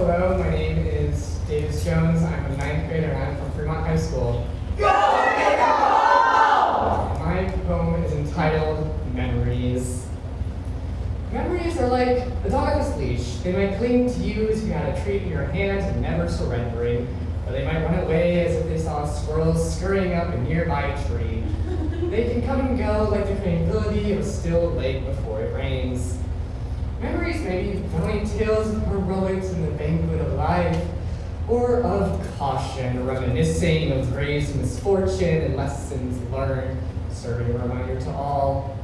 Hello, my name is Davis Jones. I'm a ninth grader and I'm from Fremont High School. Go My poem is entitled Memories. Memories are like a dog's leash. They might cling to you as you had a treat in your hand and never surrendering, or they might run away as if they saw squirrels scurrying up a nearby tree. They can come and go like the tranquility of a still lake before it rains. Memories may be telling tales of heroics in the banquet of life, or of caution, reminiscing of graves misfortune and lessons learned, serving a reminder to all.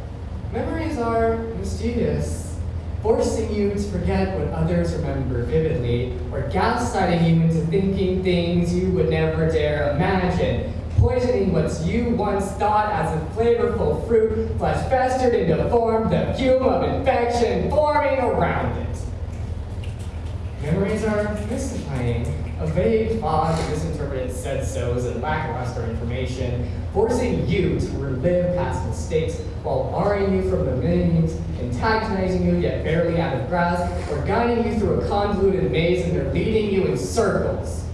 Memories are mischievous, forcing you to forget what others remember vividly, or gaslighting you into thinking things you would never dare imagine, poisoning what you once thought as a flavorful fruit, flesh festered into form, the fume of infection forming around it. Memories are mystifying, a vague fog of misinterpreted said-sos and lackluster information, forcing you to relive past mistakes while barring you from the meanings, antagonizing you yet barely out of grasp, or guiding you through a convoluted maze and they're leading you in circles.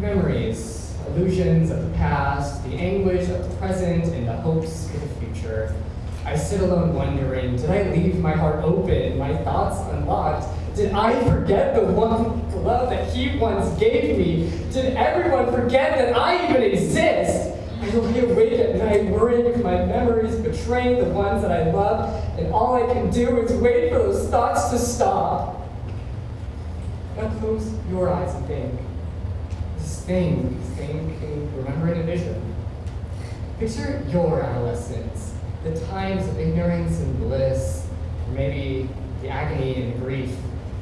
Memories, illusions of the past, the anguish of the present, and the hopes for the future. I sit alone wondering, did I leave my heart open, my thoughts unlocked? Did I forget the one love that he once gave me? Did everyone forget that I even exist? I lie awake at night worrying if my memories betraying the ones that I love, and all I can do is wait for those thoughts to stop. Now close your eyes and think. Think, think, remembering a vision. Picture your adolescence, the times of ignorance and bliss, or maybe the agony and grief,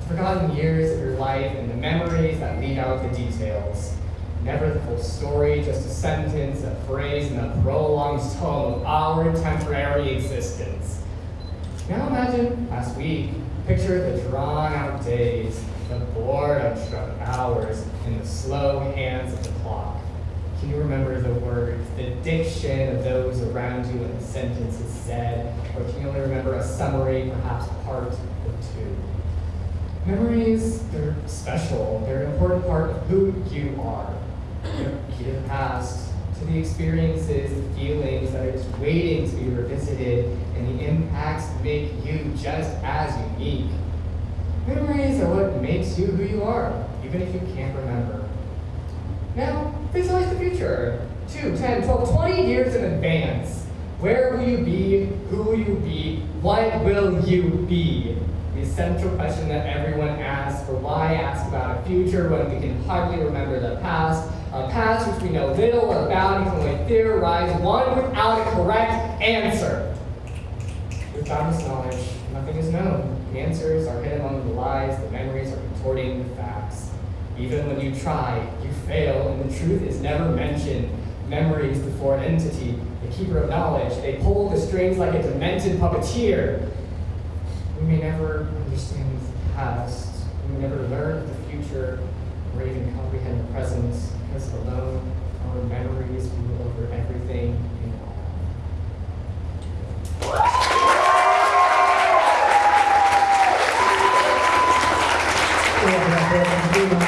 forgotten years of your life and the memories that leave out the details. Never the full story, just a sentence, a phrase, and a prolonged tone of our temporary existence. Now imagine last week, picture the drawn out days, the boredom struck hours, in the slow hands of the clock. Can you remember the words, the diction of those around you when the sentence is said? Or can you only remember a summary, perhaps part or two? Memories, they're special. They're an important part of who you are. They're key to the past, to the experiences, the feelings that are just waiting to be revisited, and the impacts make you just as unique. Memories are what makes you who you are, even if you can't remember. Now, visualize the future. 2, 10, 12, 20 years in advance. Where will you be? Who will you be? What will you be? The central question that everyone asks, for why ask about a future when we can hardly remember the past, a past which we know little about and can only theorize, one without a correct answer. Without this knowledge, nothing is known. The answers are hidden among the lies, the memories are contorting the facts. Even when you try, you fail, and the truth is never mentioned. Memory is the foreign entity, the keeper of knowledge. They pull the strings like a demented puppeteer. We may never understand the past. We may never learn the future or even comprehend the present, because alone our memories rule over everything all. в этом фильме.